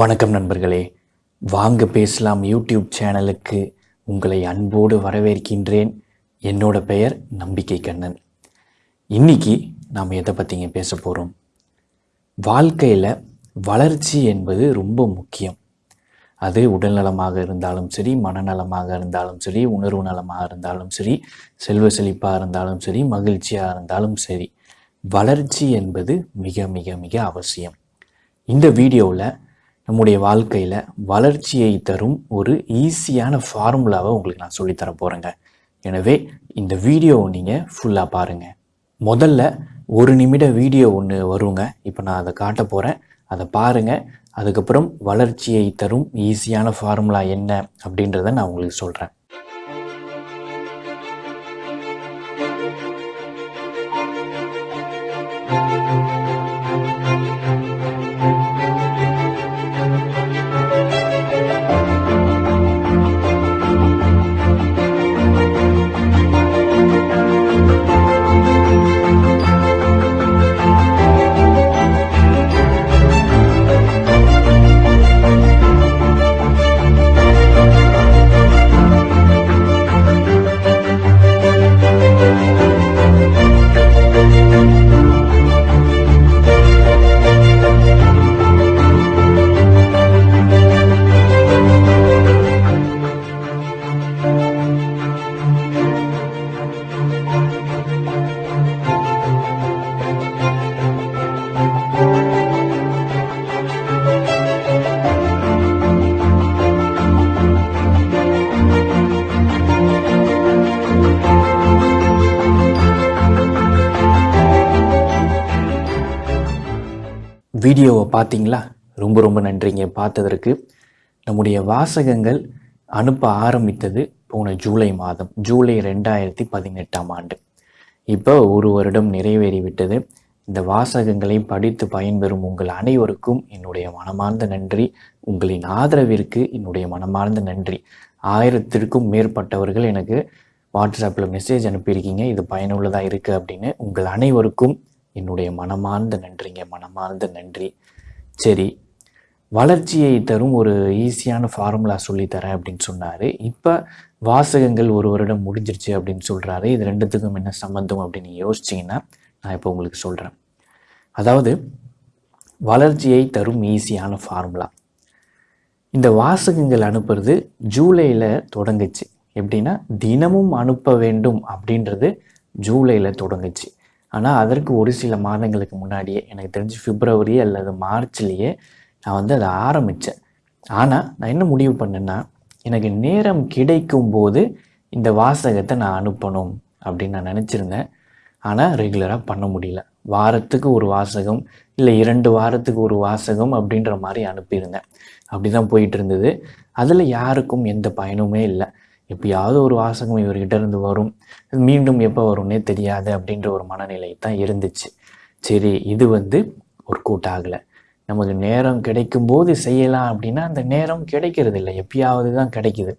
வணக்கம் நண்பர்களே. வாங்க பேசலாம் யூடியூப் சேனலுக்கு. உங்களை அன்போடு வரவேற்கின்றேன். என்னோட பெயர் நம்பிக்கை கண்ணன். இன்னைக்கு நாம் எதை பற்றிங்க பேச போகிறோம் வாழ்க்கையில் வளர்ச்சி என்பது ரொம்ப முக்கியம். அது உடல்நலமாக இருந்தாலும் சரி மனநலமாக இருந்தாலும் சரி உணர்வு நலமாக இருந்தாலும் சரி செல்வ செழிப்பாக இருந்தாலும் சரி மகிழ்ச்சியாக இருந்தாலும் சரி. வளர்ச்சி என்பது மிக மிக மிக அவசியம். இந்த வீடியோவில் நம்முடைய வாழ்க்கையில் வளர்ச்சியை தரும் ஒரு ஈஸியான ஃபார்முலாவை உங்களுக்கு நான் சொல்லித்தர போகிறேங்க எனவே இந்த வீடியோவை நீங்கள் ஃபுல்லாக பாருங்கள் முதல்ல ஒரு நிமிட வீடியோ ஒன்று வருங்க. இப்போ நான் அதை காட்ட போகிறேன் அதை பாருங்கள் அதுக்கப்புறம் வளர்ச்சியை தரும் ஈஸியான ஃபார்முலா என்ன அப்படின்றத நான் உங்களுக்கு சொல்கிறேன் வீடியோவை பார்த்தீங்களா? ரொம்ப ரொம்ப நன்றிங்க. பார்த்ததற்கு நம்முடைய வாசகங்கள் அனுப்ப ஆரம்பித்தது போன ஜூலை மாதம் ஜூலை ரெண்டாயிரத்தி பதினெட்டாம் ஆண்டு. இப்போ ஒரு வருடம் நிறைவேறிவிட்டது. இந்த வாசகங்களை படித்து பயன்பெறும் உங்கள் அனைவருக்கும் என்னுடைய மனமார்ந்த நன்றி. உங்களின் ஆதரவிற்கு என்னுடைய மனமார்ந்த நன்றி. ஆயிரத்திற்கும் மேற்பட்டவர்கள் எனக்கு வாட்ஸ்அப்பில் மெசேஜ் அனுப்பியிருக்கீங்க. இது பயனுள்ளதாக இருக்குது அப்படின்னு உங்கள் அனைவருக்கும் என்னுடைய மனமார்ந்த நன்றிங்க மனமார்ந்த நன்றி. சரி வளர்ச்சியை தரும் ஒரு ஈஸியான ஃபார்முலா சொல்லித்தரேன் அப்படின்னு சொன்னார். இப்போ வாசகங்கள் ஒரு வருடம் முடிஞ்சிருச்சு அப்படின்னு சொல்கிறாரு இது ரெண்டுத்துக்கும் என்ன சம்மந்தம் அப்படின்னு யோசிச்சிங்கன்னா நான் இப்போ உங்களுக்கு சொல்கிறேன் அதாவது வளர்ச்சியை தரும் ஈஸியான ஃபார்முலா இந்த வாசகங்கள் அனுப்புறது ஜூலையில் தொடங்குச்சு. எப்படின்னா தினமும் அனுப்ப வேண்டும் அப்படின்றது ஜூலையில் தொடங்குச்சு. ஆனால் அதற்கு ஒரு சில மாதங்களுக்கு முன்னாடியே எனக்கு தெரிஞ்சு பிப்ரவரி அல்லது மார்ச்லேயே நான் வந்து அதை ஆரம்பித்தேன் ஆனால் நான் என்ன முடிவு பண்ணேன்னா எனக்கு நேரம் கிடைக்கும் போது இந்த வாசகத்தை நான் அனுப்பணும் அப்படின்னு நான் நினச்சிருந்தேன். ஆனால் ரெகுலராக பண்ண முடியல. வாரத்துக்கு ஒரு வாசகம் இல்லை இரண்டு வாரத்துக்கு ஒரு வாசகம் அப்படின்ற மாதிரி அனுப்பியிருந்தேன். அப்படி தான் போயிட்டு இருந்தது. அதில் யாருக்கும் எந்த பயனுமே இல்லை. எப்பயாவது ஒரு வாசகம் இவர்கிட்ட இருந்து வரும். மீண்டும் எப்போ வரும்னே தெரியாது அப்படின்ற ஒரு மனநிலை தான் இருந்துச்சு. சரி இது வந்து ஒர்க் அவுட் ஆகலை நமக்கு நேரம் கிடைக்கும்போது செய்யலாம் அப்படின்னா அந்த நேரம் கிடைக்கிறது இல்லை எப்பயாவது தான் கிடைக்குது.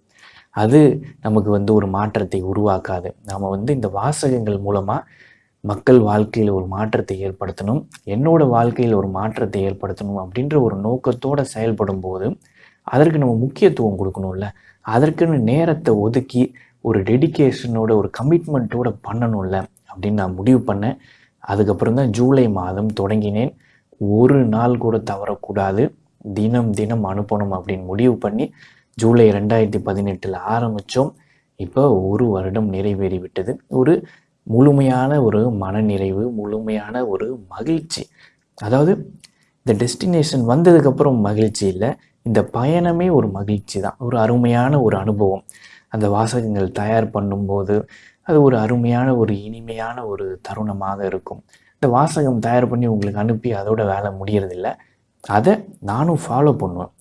அது நமக்கு வந்து ஒரு மாற்றத்தை உருவாக்காது. நாம் வந்து இந்த வாசகங்கள் மூலமாக மக்கள் வாழ்க்கையில் ஒரு மாற்றத்தை ஏற்படுத்தணும். என்னோட வாழ்க்கையில் ஒரு மாற்றத்தை ஏற்படுத்தணும் அப்படின்ற ஒரு நோக்கத்தோடு செயல்படும் போது அதற்கு நம்ம முக்கியத்துவம் கொடுக்கணும்ல. அதற்குன்னு நேரத்தை ஒதுக்கி ஒரு டெடிக்கேஷனோட ஒரு கமிட்மெண்ட்டோட பண்ணணும்ல அப்படின்னு நான் முடிவு பண்ணேன். அதுக்கப்புறம் தான் ஜூலை மாதம் தொடங்கினேன். ஒரு நாள் கூட தவறக்கூடாது. தினம் தினம் அனுப்பணும் அப்படின்னு முடிவு பண்ணி ஜூலை ரெண்டாயிரத்தி பதினெட்டில் ஆரம்பித்தோம் இப்போ ஒரு வருடம் நிறைவேறி விட்டது. ஒரு முழுமையான ஒரு மனநிறைவு முழுமையான ஒரு மகிழ்ச்சி. அதாவது இந்த டெஸ்டினேஷன் வந்ததுக்கப்புறம் மகிழ்ச்சி இல்லை. இந்த பயணமே ஒரு மகிழ்ச்சி தான் ஒரு அருமையான ஒரு அனுபவம். அந்த வாசகங்கள் தயார் பண்ணும்போது அது ஒரு அருமையான ஒரு இனிமையான ஒரு தருணமாக இருக்கும். இந்த வாசகம் தயார் பண்ணி உங்களுக்கு அனுப்பி அதோட வேலை முடியறதில்ல. அதை நானும் ஃபாலோ பண்ணுவேன்.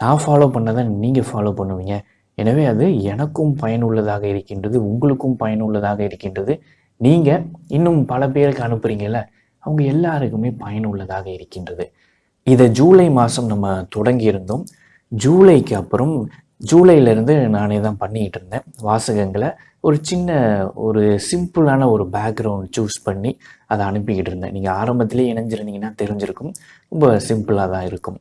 நான் ஃபாலோ பண்ணதை நீங்கள் ஃபாலோ பண்ணுவீங்க. எனவே அது எனக்கும் பயனுள்ளதாக இருக்கின்றது உங்களுக்கும் பயனுள்ளதாக இருக்கின்றது. நீங்கள் இன்னும் பல பேருக்கு அனுப்புகிறீங்கல்ல அவங்க எல்லாருக்குமே பயனுள்ளதாக இருக்கின்றது. இதை ஜூலை மாதம் நம்ம தொடங்கியிருந்தோம். ஜூலைக்கு அப்புறம் ஜூலையிலேருந்து நானே தான் பண்ணிக்கிட்டு இருந்தேன். வாசகங்களை ஒரு சின்ன ஒரு சிம்பிளான ஒரு பேக்ரவுண்ட் சூஸ் பண்ணி அதை அனுப்பிக்கிட்டு இருந்தேன். நீங்கள் ஆரம்பத்திலே இணைஞ்சிருந்தீங்கன்னா தெரிஞ்சிருக்கும். ரொம்ப சிம்பிளாக தான் இருக்கும்.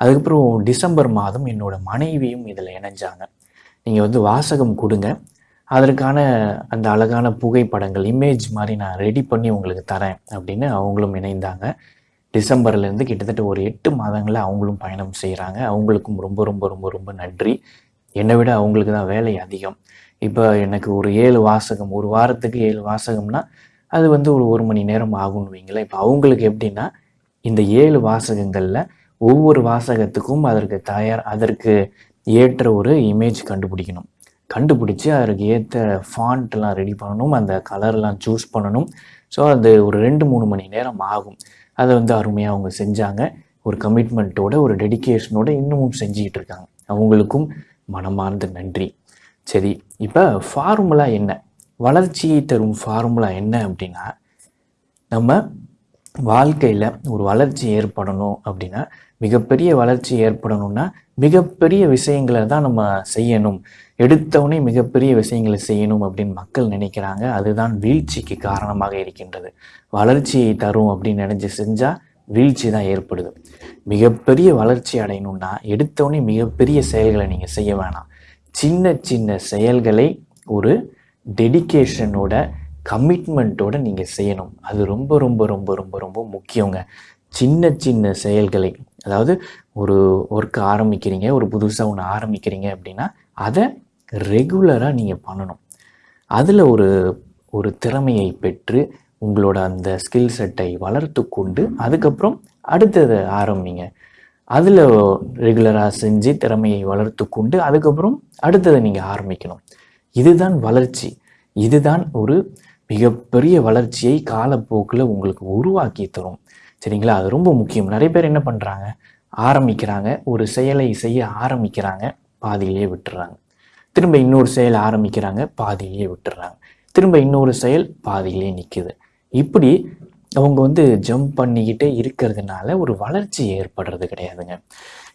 அதுக்கப்புறம் டிசம்பர் மாதம் என்னோட மனைவியும் இதில் இணைஞ்சாங்க. நீங்கள் வந்து வாசகம் கொடுங்க. அதற்கான அந்த அழகான புகைப்படங்கள் இமேஜ் மாதிரி நான் ரெடி பண்ணி உங்களுக்கு தரேன் அப்படின்னு அவங்களும் இணைந்தாங்க. டிசம்பர்லேருந்து கிட்டத்தட்ட ஒரு எட்டு மாதங்களில் அவங்களும் பயணம் செய்கிறாங்க அவங்களுக்கும் ரொம்ப ரொம்ப ரொம்ப ரொம்ப நன்றி. என்னை விட அவங்களுக்கு தான் வேலை அதிகம். இப்போ எனக்கு ஒரு ஏழு வாசகம் ஒரு வாரத்துக்கு ஏழு வாசகம்னா அது வந்து ஒரு ஒரு மணி நேரம் ஆகும்னு வைங்களேன். இப்போ அவங்களுக்கு எப்படின்னா இந்த ஏழு வாசகங்களில் ஒவ்வொரு வாசகத்துக்கும் அதற்கு தயார் அதற்கு ஏற்ற ஒரு இமேஜ் கண்டுபிடிக்கணும். கண்டுபிடிச்சி அதற்கு ஏற்ற ஃபாண்ட்லாம் ரெடி பண்ணணும் அந்த கலர்லாம் சூஸ் பண்ணணும். ஸோ அது ஒரு ரெண்டு மூணு மணி நேரம் ஆகும். அதை வந்து அருமையாக அவங்க செஞ்சாங்க. ஒரு கமிட்மெண்ட்டோட ஒரு டெடிகேஷனோட இன்னமும் செஞ்சுக்கிட்டு இருக்காங்க. அவங்களுக்கும் மனமார்ந்த நன்றி. சரி இப்போ ஃபார்முலா என்ன? வளர்ச்சியை தரும் ஃபார்முலா என்ன அப்படின்னா நம்ம வாழ்க்கையில் ஒரு வளர்ச்சி ஏற்படணும் அப்படின்னா மிகப்பெரிய வளர்ச்சி ஏற்படணும்னா மிகப்பெரிய விஷயங்களை தான் நம்ம செய்யணும். எடுத்தவொடனே மிகப்பெரிய விஷயங்களை செய்யணும் அப்படின்னு மக்கள் நினைக்கிறாங்க. அதுதான் வீழ்ச்சிக்கு காரணமாக இருக்கின்றது. வளர்ச்சியை தரும் அப்படின்னு நினைச்சு செஞ்சால் வீழ்ச்சி தான் ஏற்படுது. மிகப்பெரிய வளர்ச்சி அடையணும்னா எடுத்தவொடனே மிகப்பெரிய செயல்களை நீங்கள் செய்ய வேணாம். சின்ன சின்ன செயல்களை ஒரு டெடிகேஷனோட கமிட்மெண்ட்டோட நீங்கள் செய்யணும். அது ரொம்ப ரொம்ப ரொம்ப ரொம்ப ரொம்ப முக்கியங்க. சின்ன சின்ன செயல்களை அதாவது ஒரு ஒர்க் ஆரம்பிக்கிறீங்க ஒரு புதுசாக ஒன்று ஆரம்பிக்கிறீங்க அப்படின்னா அதை ரெகுலராக நீங்கள் பண்ணணும். அதில் ஒரு ஒரு திறமையை பெற்று உங்களோட அந்த ஸ்கில் செட்டை வளர்த்து கொண்டு அதுக்கப்புறம் அடுத்ததை ஆரம்பிங்க. அதில் ரெகுலராக செஞ்சு திறமையை வளர்த்து கொண்டு அதுக்கப்புறம் அடுத்ததை நீங்கள் ஆரம்பிக்கணும். இதுதான் வளர்ச்சி. இதுதான் ஒரு மிகப்பெரிய வளர்ச்சியை காலப்போக்கில் உங்களுக்கு உருவாக்கி தரும். சரிங்களா? அது ரொம்ப முக்கியம். நிறைய பேர் என்ன பண்ணுறாங்க ஆரம்பிக்கிறாங்க. ஒரு செயலை செய்ய ஆரம்பிக்கிறாங்க. பாதியிலேயே விட்டுறாங்க. திரும்ப இன்னொரு செயல் ஆரம்பிக்கிறாங்க. பாதியிலேயே விட்டுறாங்க. திரும்ப இன்னொரு செயல் பாதியிலே நிற்குது இப்படி அவங்க வந்து ஜம்ப் பண்ணிக்கிட்டே இருக்கிறதுனால ஒரு வளர்ச்சி ஏற்படுறது கிடையாதுங்க.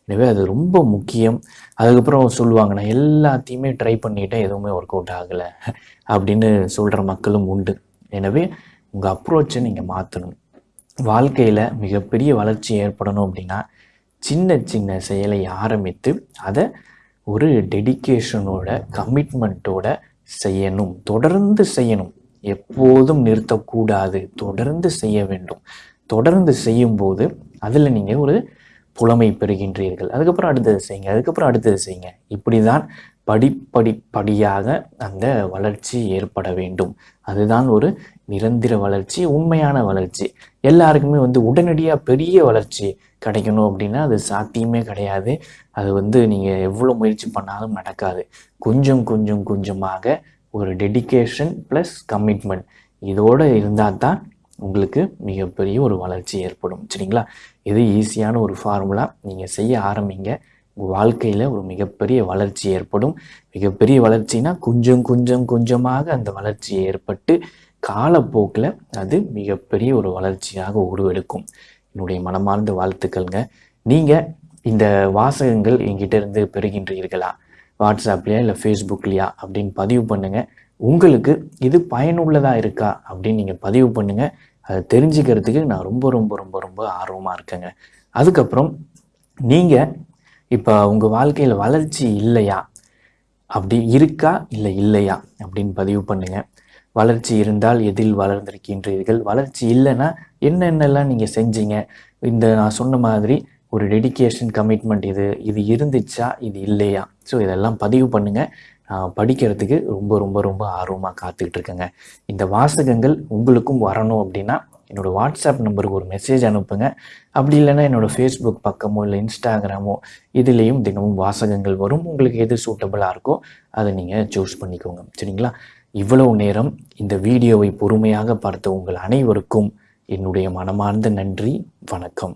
எனவே அது ரொம்ப முக்கியம். அதுக்கப்புறம் சொல்லுவாங்க நான் எல்லாத்தையுமே ட்ரை பண்ணிக்கிட்டேன் எதுவுமே ஒர்க் அவுட் ஆகலை அப்படின்னு சொல்கிற மக்களும் உண்டு. எனவே உங்கள் அப்ரோச்சை நீங்கள் மாற்றணும் வாழ்க்கையில் மிகப்பெரிய வளர்ச்சி ஏற்படணும் அப்படின்னா சின்ன சின்ன செயலை ஆரம்பித்து அதை ஒரு டெடிகேஷனோட கமிட்மெண்ட்டோட செய்யணும். தொடர்ந்து செய்யணும். எப்போதும் நிறுத்தக்கூடாது. தொடர்ந்து செய்ய வேண்டும். தொடர்ந்து செய்யும்போது அதில் நீங்கள் ஒரு புலமை பெறுகின்றீர்கள். அதுக்கப்புறம் அடுத்தது செய்யுங்க. அதுக்கப்புறம் அடுத்தது செய்யுங்க. இப்படி தான் படிப்படிப்படியாக அந்த வளர்ச்சி ஏற்பட வேண்டும். அதுதான் ஒரு நிரந்தர வளர்ச்சி உண்மையான வளர்ச்சி. எல்லாருக்குமே வந்து உடனடியாக பெரிய வளர்ச்சி கிடைக்கணும் அப்படின்னா அது சாத்தியமே கிடையாது. அது வந்து நீங்கள் எவ்வளோ முயற்சி பண்ணாலும் நடக்காது. கொஞ்சம் கொஞ்சம் கொஞ்சமாக ஒரு டெடிகேஷன் ப்ளஸ் கமிட்மெண்ட் இதோடு இருந்தால் தான் உங்களுக்கு மிகப்பெரிய ஒரு வளர்ச்சி ஏற்படும். சரிங்களா? இது ஈஸியான ஒரு ஃபார்முலா நீங்கள் செய்ய ஆரம்பிங்க. உங்கள் வாழ்க்கையில் ஒரு மிகப்பெரிய வளர்ச்சி ஏற்படும். மிகப்பெரிய வளர்ச்சினா கொஞ்சம் கொஞ்சம் கொஞ்சமாக அந்த வளர்ச்சி ஏற்பட்டு காலப்போக்கில் அது மிகப்பெரிய ஒரு வளர்ச்சியாக உருவெடுக்கும். என்னுடைய மனமார்ந்த வாழ்த்துக்கள்ங்க. நீங்கள் இந்த வாசகங்கள் எங்கிட்ட இருந்து பெறுகின்றீர்களா? வாட்ஸ்அப்லையா இல்லை ஃபேஸ்புக்லையா அப்படின்னு பதிவு பண்ணுங்கள் உங்களுக்கு இது பயனுள்ளதாக இருக்கா அப்படின்னு நீங்கள் பதிவு பண்ணுங்கள் அதை தெரிஞ்சுக்கிறதுக்கு நான் ரொம்ப ரொம்ப ரொம்ப ரொம்ப ஆர்வமாக இருக்கேங்க. அதுக்கப்புறம் நீங்கள் இப்போ உங்கள் வாழ்க்கையில் வளர்ச்சி இல்லையா? அப்படி இருக்கா? இல்லை இல்லையா? அப்படின்னு பதிவு பண்ணுங்கள் வளர்ச்சி இருந்தால் எதில் வளர்ந்திருக்கின்றீர்கள்? வளர்ச்சி இல்லைன்னா என்னென்னலாம் நீங்கள் செஞ்சீங்க? இந்த நான் சொன்ன மாதிரி ஒரு டெடிகேஷன் கமிட்மெண்ட் இது இது இருந்துச்சா? இது இல்லையா? ஸோ இதெல்லாம் பதிவு பண்ணுங்கள் நான் படிக்கிறதுக்கு ரொம்ப ரொம்ப ரொம்ப ஆர்வமாக காத்துக்கிட்டு இருக்கேங்க. இந்த வாசகங்கள் உங்களுக்கும் வரணும் அப்படின்னா என்னோடய வாட்ஸ்அப் நம்பருக்கு ஒரு மெசேஜ் அனுப்புங்க. அப்படி இல்லைன்னா என்னோடய ஃபேஸ்புக் பக்கமோ இல்லை இன்ஸ்டாகிராமோ இதுலேயும் தினமும் வாசகங்கள் வரும். உங்களுக்கு எது சூட்டபுளாக இருக்கோ அதை நீங்கள் சூஸ் பண்ணிக்கோங்க. சரிங்களா? இவ்வளவு நேரம் இந்த வீடியோவை பொறுமையாக பார்த்த உங்கள் அனைவருக்கும் என்னுடைய மனமார்ந்த நன்றி. வணக்கம்.